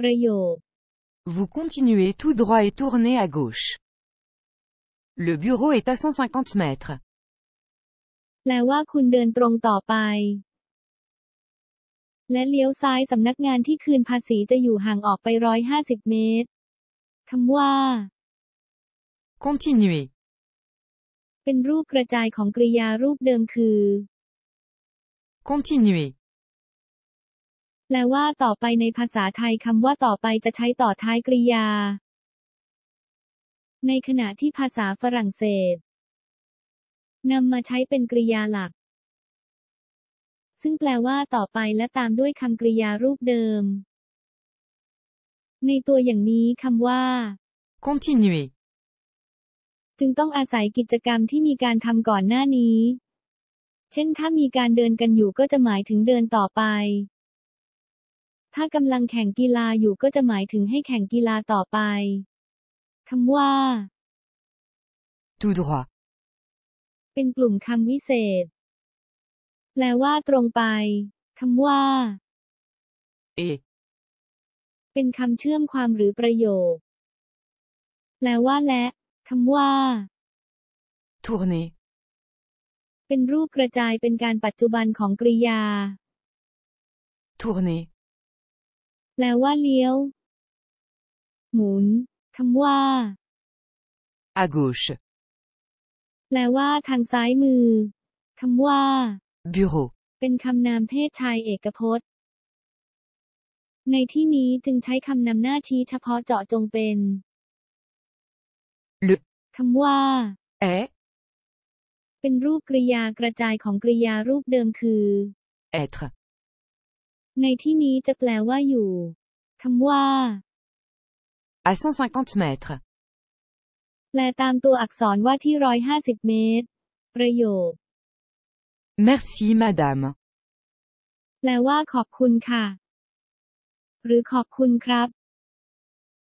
ประโยค Vous continuez tout droit et tournez à gauche. Le bureau est à 150 mètres. แปลว่าคุณเดินตรงต่อไป และเลี้ยวซ้ายสำนักงานที่คืนภาษีจะอยู่ห่างออกไปร้อยห้าสิบเมตรคำว่า Continuez. เป็นรูปกระจายของกริยารูปเดิมคือ Continuez. แปลว่าต่อไปในภาษาไทยคำว่าต่อไปจะใช้ต่อท้ายกริยา ในขณะที่ภาษาฝรั่งเศสนำมาใช้เป็นกริยาหลัก ซึ่งแปลว่าต่อไปและตามด้วยคำกริยารูปเดิม ในตัวอย่างนี้คำว่า Continuez. จึงต้องอาศัยกิจกรรมที่มีการทำก่อนหน้านี้ เช่นถ้ามีการเดินกันอยู่ก็จะหมายถึงเดินต่อไป ถ้ากำลังแข่งกีฬาอยู่ก็จะหมายถึงให้แข่งกีฬาต่อไปคำว่า Tout droit. เป็นกลุ่มคำวิเศษ แปลว่าตรงไปคำว่า Et. เป็นคำเชื่อมความหรือประโยค แปลว่าและคำว่า Tournez. เป็นรูปกระจายเป็นการปัจจุบันของกริยา Tournez. แปลว่าเลี้ยว หมุนคำว่า À gauche. แปลว่าทางซ้ายมือคำว่า Bureau. เป็นคำนามเพศชายเอกพจน์ ในที่นี้จึงใช้คำนำหน้าชี้เฉพาะเจาะจงเป็น Le. คำว่า Est. เป็นรูปกริยากระจายของกริยารูปเดิมคือ Être. ในที่นี้จะแปลว่าอยู่คำว่า À 150 mètres. แปลตามตัวอักษรว่าที่ร้อยห้าสิบเมตร ประโยค Merci madame. แปลว่าขอบคุณค่ะ หรือขอบคุณครับ